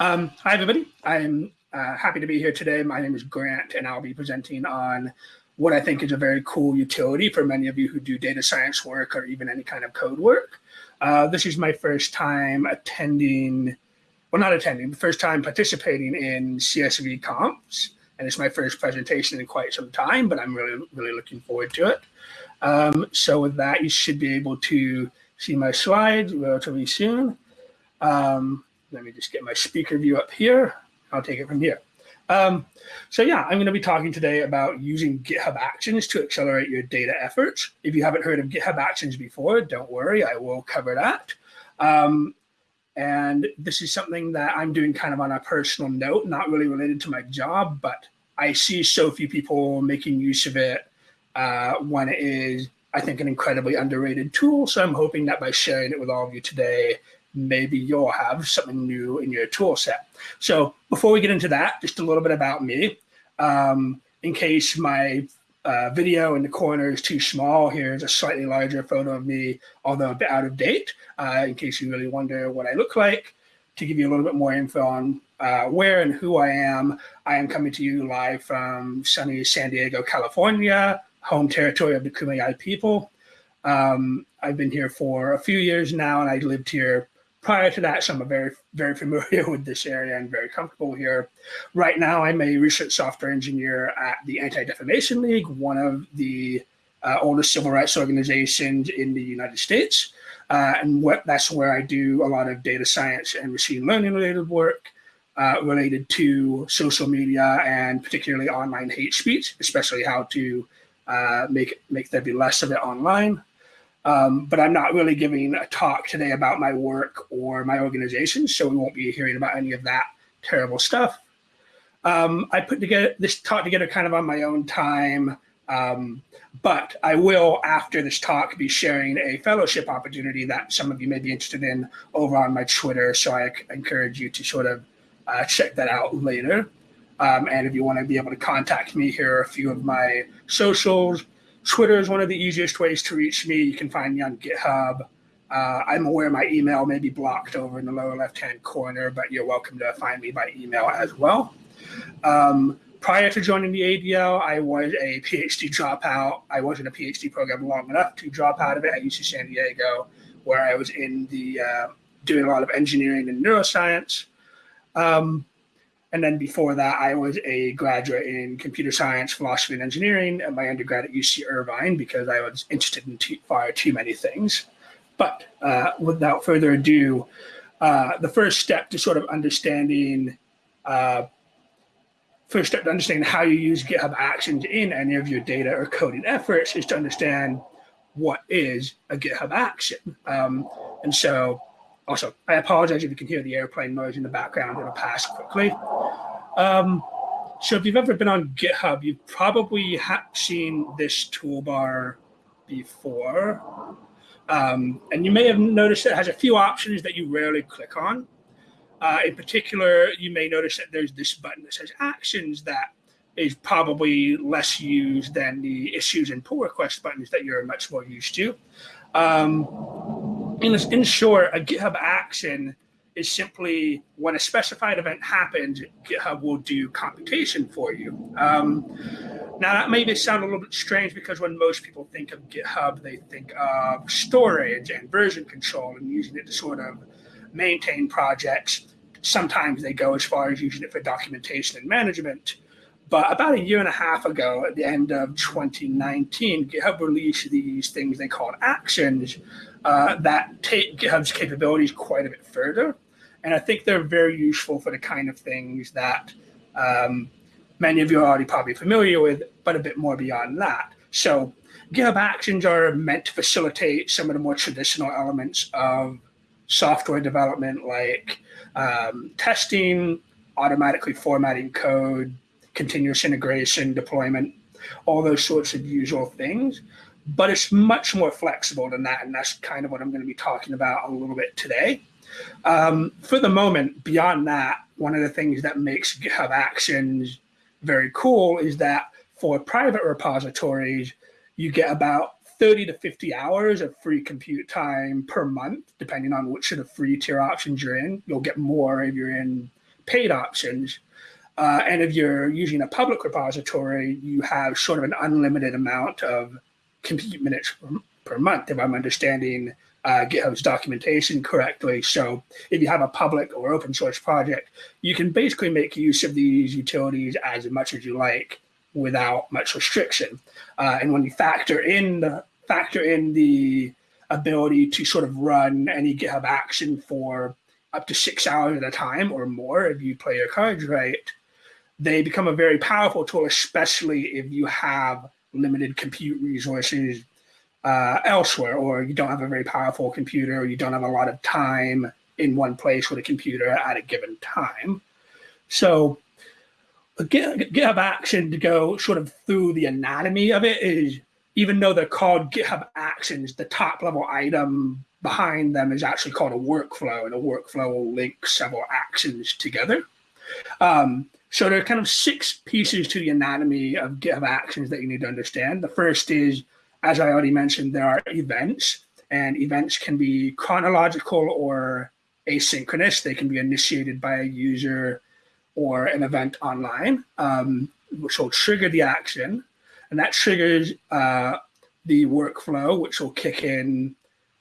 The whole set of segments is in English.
Um, hi, everybody. I'm uh, happy to be here today. My name is Grant, and I'll be presenting on what I think is a very cool utility for many of you who do data science work or even any kind of code work. Uh, this is my first time attending, well, not attending, the first time participating in CSV conf. And it's my first presentation in quite some time, but I'm really, really looking forward to it. Um, so with that, you should be able to see my slides relatively soon. Um, let me just get my speaker view up here. I'll take it from here. Um, so yeah, I'm going to be talking today about using GitHub Actions to accelerate your data efforts. If you haven't heard of GitHub Actions before, don't worry, I will cover that. Um, and this is something that I'm doing kind of on a personal note, not really related to my job, but I see so few people making use of it uh, when it is, I think, an incredibly underrated tool. So I'm hoping that by sharing it with all of you today, maybe you'll have something new in your tool set. So before we get into that, just a little bit about me. Um, in case my uh, video in the corner is too small, here's a slightly larger photo of me, although a bit out of date, uh, in case you really wonder what I look like. To give you a little bit more info on uh, where and who I am, I am coming to you live from sunny San Diego, California, home territory of the Kumeyaay people. Um, I've been here for a few years now, and I lived here prior to that, so I'm very, very familiar with this area and very comfortable here. Right now, I'm a research software engineer at the Anti-Defamation League, one of the uh, oldest civil rights organizations in the United States. Uh, and what that's where I do a lot of data science and machine learning related work uh, related to social media and particularly online hate speech, especially how to uh, make, make there be less of it online. Um, but I'm not really giving a talk today about my work or my organization, so we won't be hearing about any of that terrible stuff. Um, I put together this talk together kind of on my own time, um, but I will, after this talk, be sharing a fellowship opportunity that some of you may be interested in over on my Twitter, so I encourage you to sort of uh, check that out later. Um, and if you want to be able to contact me, here are a few of my socials. Twitter is one of the easiest ways to reach me. You can find me on GitHub. Uh, I'm aware my email may be blocked over in the lower left-hand corner, but you're welcome to find me by email as well. Um, prior to joining the ADL, I was a PhD dropout. I was in a PhD program long enough to drop out of it at UC San Diego, where I was in the uh, doing a lot of engineering and neuroscience. Um, and then before that, I was a graduate in computer science, philosophy, and engineering at my undergrad at UC Irvine because I was interested in too, far too many things. But uh, without further ado, uh, the first step to sort of understanding, uh, first step to understanding how you use GitHub Actions in any of your data or coding efforts is to understand what is a GitHub action. Um, and so also, I apologize if you can hear the airplane noise in the background. It'll pass quickly. Um, so if you've ever been on GitHub, you've probably seen this toolbar before. Um, and you may have noticed it has a few options that you rarely click on. Uh, in particular, you may notice that there's this button that says actions that is probably less used than the issues and pull request buttons that you're much more used to. Um, in, in short, a GitHub action is simply when a specified event happens, GitHub will do computation for you. Um, now that may sound a little bit strange because when most people think of GitHub, they think of storage and version control and using it to sort of maintain projects. Sometimes they go as far as using it for documentation and management. But about a year and a half ago, at the end of 2019, GitHub released these things they called actions uh, that take GitHub's capabilities quite a bit further. And I think they're very useful for the kind of things that um, many of you are already probably familiar with, but a bit more beyond that. So GitHub Actions are meant to facilitate some of the more traditional elements of software development like um, testing, automatically formatting code, continuous integration, deployment, all those sorts of usual things. But it's much more flexible than that, and that's kind of what I'm going to be talking about a little bit today. Um, for the moment, beyond that, one of the things that makes GitHub Actions very cool is that for private repositories, you get about 30 to 50 hours of free compute time per month, depending on which of the free tier options you're in. You'll get more if you're in paid options. Uh, and if you're using a public repository, you have sort of an unlimited amount of compute minutes per, per month, if I'm understanding uh, GitHub's documentation correctly. So if you have a public or open source project, you can basically make use of these utilities as much as you like without much restriction. Uh, and when you factor in the factor in the ability to sort of run any GitHub action for up to six hours at a time or more if you play your cards right, they become a very powerful tool, especially if you have limited compute resources uh, elsewhere, or you don't have a very powerful computer, or you don't have a lot of time in one place with a computer at a given time. So GitHub Action to go sort of through the anatomy of it is, even though they're called GitHub Actions, the top level item behind them is actually called a workflow, and a workflow will link several actions together. Um, so there are kind of six pieces to the anatomy of GitHub Actions that you need to understand. The first is, as I already mentioned, there are events, and events can be chronological or asynchronous. They can be initiated by a user or an event online, um, which will trigger the action. And that triggers uh, the workflow, which will kick in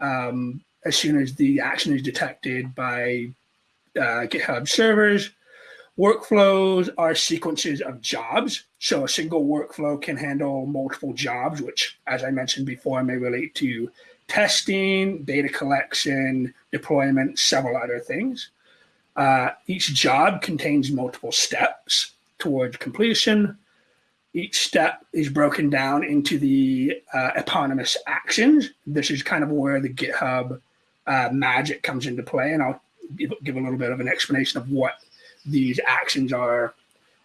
um, as soon as the action is detected by uh, GitHub servers. Workflows are sequences of jobs. So a single workflow can handle multiple jobs, which, as I mentioned before, may relate to testing, data collection, deployment, several other things. Uh, each job contains multiple steps towards completion. Each step is broken down into the uh, eponymous actions. This is kind of where the GitHub uh, magic comes into play. And I'll give, give a little bit of an explanation of what these actions are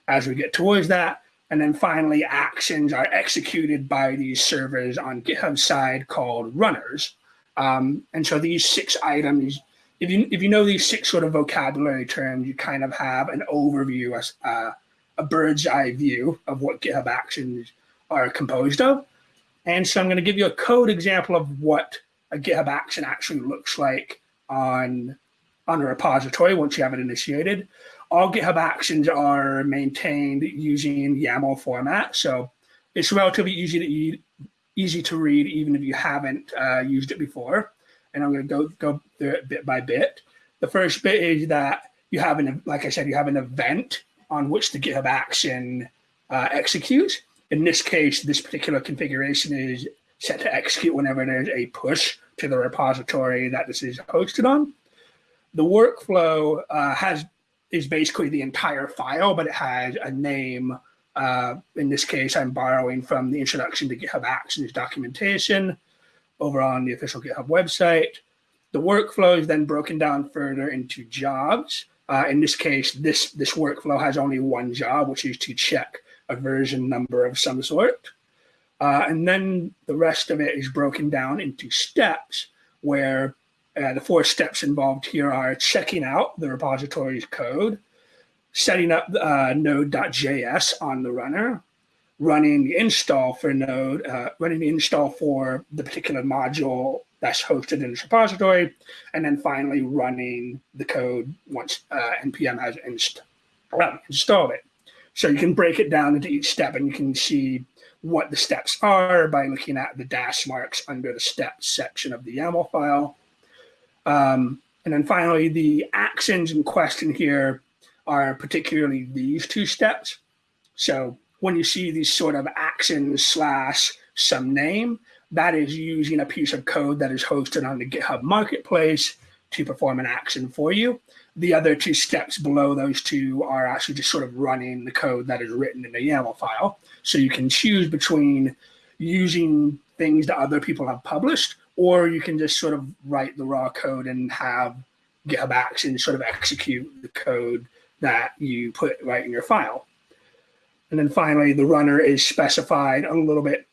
as we get towards that. And then finally, actions are executed by these servers on GitHub side called runners. Um, and so these six items if you if you know these six sort of vocabulary terms, you kind of have an overview, a, a bird's eye view of what GitHub Actions are composed of. And so I'm going to give you a code example of what a GitHub action actually looks like on on a repository once you have it initiated. All GitHub actions are maintained using YAML format, so it's relatively easy to easy to read even if you haven't uh, used it before and I'm going to go go through it bit by bit. The first bit is that you have an, like I said, you have an event on which the GitHub action uh, executes. In this case, this particular configuration is set to execute whenever there's a push to the repository that this is hosted on. The workflow uh, has is basically the entire file, but it has a name. Uh, in this case, I'm borrowing from the introduction to GitHub Actions documentation over on the official GitHub website. The workflow is then broken down further into jobs. Uh, in this case, this, this workflow has only one job, which is to check a version number of some sort. Uh, and then the rest of it is broken down into steps where uh, the four steps involved here are checking out the repository's code, setting up uh, node.js on the runner, running the install for Node, uh, running the install for the particular module that's hosted in this repository, and then finally running the code once uh, NPM has inst uh, installed it. So you can break it down into each step and you can see what the steps are by looking at the dash marks under the steps section of the YAML file. Um, and then finally, the actions in question here are particularly these two steps. So when you see these sort of actions slash some name, that is using a piece of code that is hosted on the GitHub marketplace to perform an action for you. The other two steps below those two are actually just sort of running the code that is written in the YAML file. So you can choose between using things that other people have published, or you can just sort of write the raw code and have GitHub Actions sort of execute the code that you put right in your file. And then finally, the runner is specified a little bit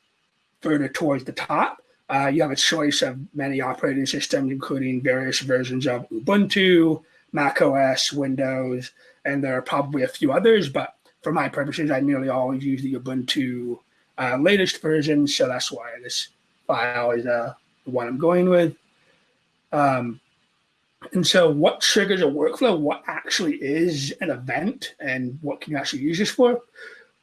further towards the top. Uh, you have a choice of many operating systems, including various versions of Ubuntu, Mac OS, Windows, and there are probably a few others, but for my purposes, I nearly always use the Ubuntu uh, latest version, so that's why this file is uh, one I'm going with. Um, And so what triggers a workflow, what actually is an event and what can you actually use this for?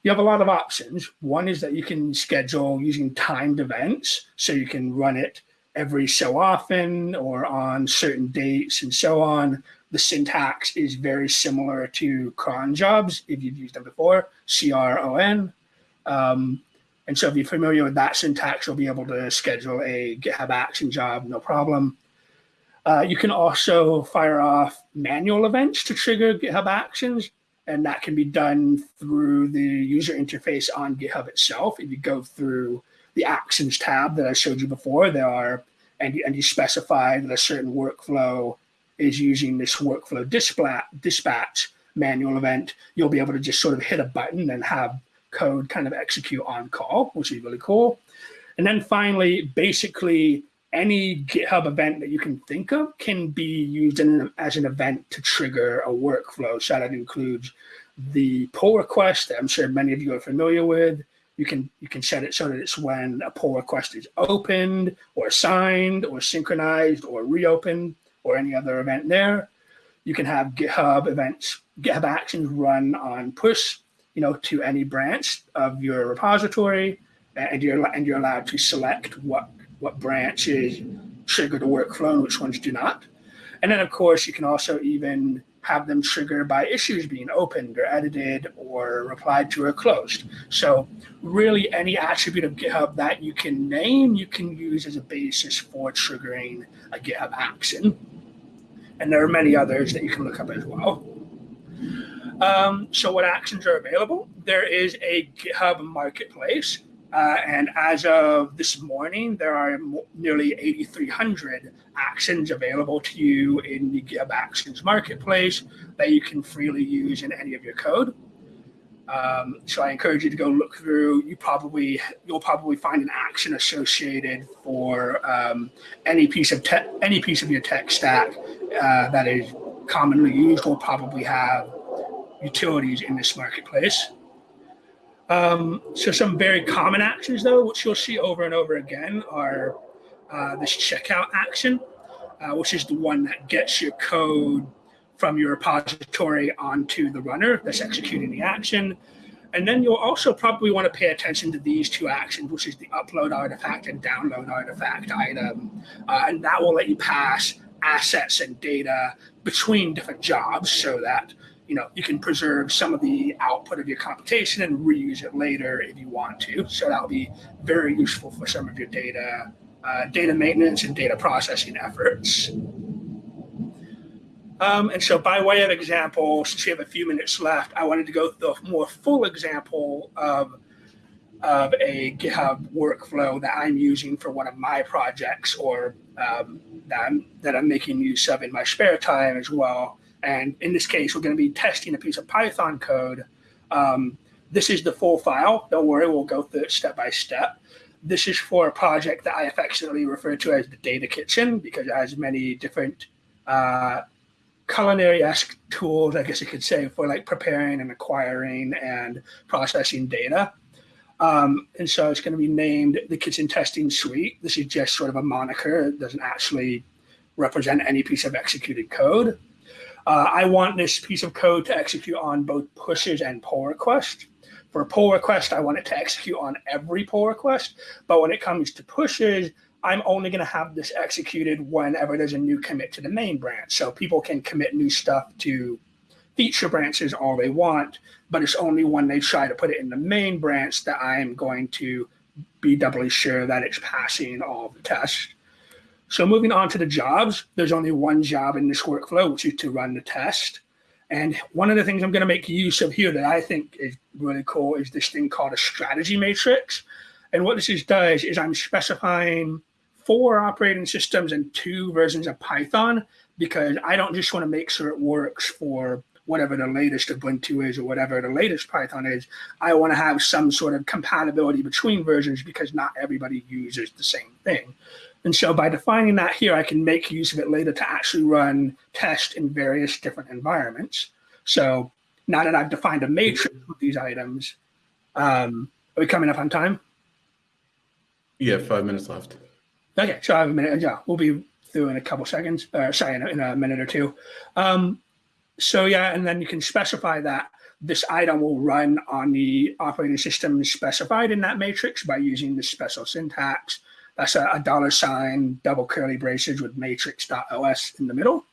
You have a lot of options. One is that you can schedule using timed events. So you can run it every so often or on certain dates and so on. The syntax is very similar to cron jobs if you've used them before, C-R-O-N. Um, and so if you're familiar with that syntax, you'll be able to schedule a GitHub action job, no problem. Uh, you can also fire off manual events to trigger GitHub Actions, and that can be done through the user interface on GitHub itself. If you go through the Actions tab that I showed you before, there are, and you, and you specify that a certain workflow is using this workflow dispatch, dispatch manual event, you'll be able to just sort of hit a button and have code kind of execute on call, which is really cool. And then finally, basically any GitHub event that you can think of can be used in, as an event to trigger a workflow. So that includes the pull request that I'm sure many of you are familiar with. You can you can set it so that it's when a pull request is opened or signed or synchronized or reopened or any other event there. You can have GitHub events, GitHub actions run on push, you know, to any branch of your repository, and you're and you're allowed to select what what branches trigger the workflow and which ones do not. And then, of course, you can also even have them trigger by issues being opened or edited or replied to or closed. So really any attribute of GitHub that you can name, you can use as a basis for triggering a GitHub action. And there are many others that you can look up as well. Um, so what actions are available? There is a GitHub marketplace uh, and as of this morning, there are nearly 8,300 actions available to you in the GitHub Actions Marketplace that you can freely use in any of your code. Um, so I encourage you to go look through. You probably you'll probably find an action associated for um, any piece of any piece of your tech stack uh, that is commonly used. Will probably have utilities in this marketplace. Um, so some very common actions though, which you'll see over and over again are uh, this checkout action, uh, which is the one that gets your code from your repository onto the runner that's executing the action. And then you'll also probably want to pay attention to these two actions, which is the upload artifact and download artifact item. Uh, and that will let you pass assets and data between different jobs so that you know, you can preserve some of the output of your computation and reuse it later if you want to. So that'll be very useful for some of your data, uh, data maintenance and data processing efforts. Um, and so by way of example, since we have a few minutes left, I wanted to go through a more full example of, of a GitHub workflow that I'm using for one of my projects or um, that, I'm, that I'm making use of in my spare time as well. And in this case, we're going to be testing a piece of Python code. Um, this is the full file. Don't worry, we'll go through it step by step. This is for a project that I affectionately refer to as the Data Kitchen because it has many different uh, culinary-esque tools, I guess you could say, for like preparing and acquiring and processing data. Um, and so it's going to be named the Kitchen Testing Suite. This is just sort of a moniker. It doesn't actually represent any piece of executed code. Uh, I want this piece of code to execute on both pushes and pull requests. For a pull request, I want it to execute on every pull request. But when it comes to pushes, I'm only going to have this executed whenever there's a new commit to the main branch. So people can commit new stuff to feature branches all they want, but it's only when they try to put it in the main branch that I am going to be doubly sure that it's passing all the tests. So moving on to the jobs, there's only one job in this workflow, which is to run the test. And one of the things I'm going to make use of here that I think is really cool is this thing called a strategy matrix. And what this is does is I'm specifying four operating systems and two versions of Python because I don't just want to make sure it works for whatever the latest Ubuntu is or whatever the latest Python is. I want to have some sort of compatibility between versions because not everybody uses the same thing. And so by defining that here, I can make use of it later to actually run tests in various different environments. So now that I've defined a matrix with these items, um, are we coming up on time? Yeah, five minutes left. Okay, so I have a minute. Yeah, we'll be through in a couple seconds, or sorry, in a, in a minute or two. Um, so yeah, and then you can specify that this item will run on the operating system specified in that matrix by using the special syntax. That's a, a dollar sign, double curly braces with matrix.os in the middle.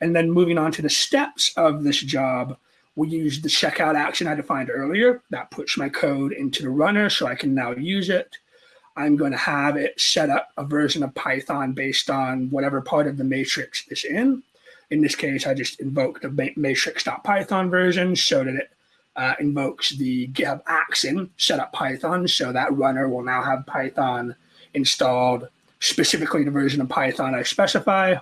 And then moving on to the steps of this job, we use the checkout action I defined earlier. That puts my code into the runner so I can now use it. I'm going to have it set up a version of Python based on whatever part of the matrix is in. In this case, I just invoked the matrix.python version so that it uh, invokes the GitHub action setup Python. So that runner will now have Python installed, specifically the version of Python I specify.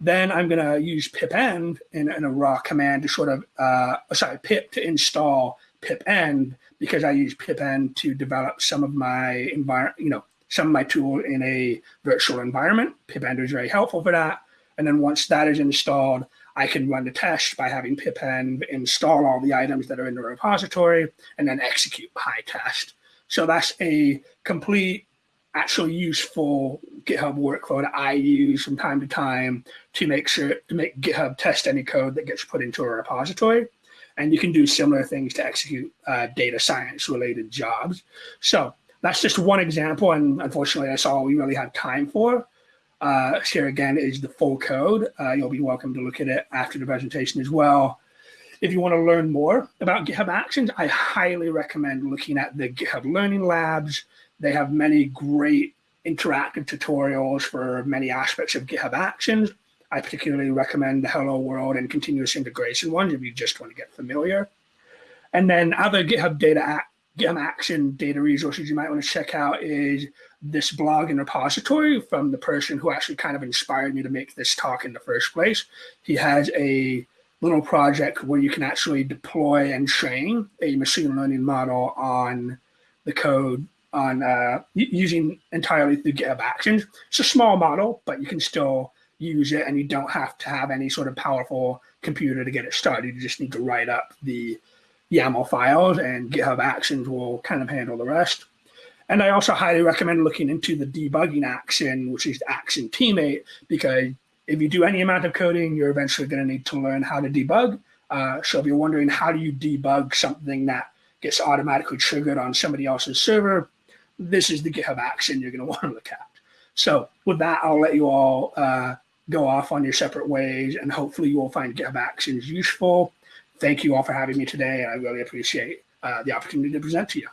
Then I'm going to use pipenv in, in, a raw command to sort of, uh, sorry, pip to install pipenv because I use pipenv to develop some of my environment, you know, some of my tool in a virtual environment. pipenv is very helpful for that. And then once that is installed, I can run the test by having pipenv install all the items that are in the repository and then execute PyTest. So that's a complete, actually useful GitHub workflow that I use from time to time to make sure to make GitHub test any code that gets put into a repository. And you can do similar things to execute uh, data science related jobs. So that's just one example. And unfortunately, that's all we really have time for. Uh, here again is the full code. Uh, you'll be welcome to look at it after the presentation as well. If you want to learn more about GitHub Actions, I highly recommend looking at the GitHub Learning Labs. They have many great interactive tutorials for many aspects of GitHub Actions. I particularly recommend the Hello World and continuous integration ones if you just want to get familiar. And then other GitHub data GitHub Action data resources you might want to check out is this blog and repository from the person who actually kind of inspired me to make this talk in the first place. He has a little project where you can actually deploy and train a machine learning model on the code on uh, using entirely through GitHub Actions. It's a small model, but you can still use it and you don't have to have any sort of powerful computer to get it started. You just need to write up the YAML files and GitHub Actions will kind of handle the rest. And I also highly recommend looking into the debugging action, which is action tmate, because if you do any amount of coding, you're eventually going to need to learn how to debug. Uh, so if you're wondering how do you debug something that gets automatically triggered on somebody else's server, this is the GitHub action you're going to want to look at. So with that, I'll let you all uh, go off on your separate ways, and hopefully you will find GitHub actions useful. Thank you all for having me today. I really appreciate uh, the opportunity to present to you.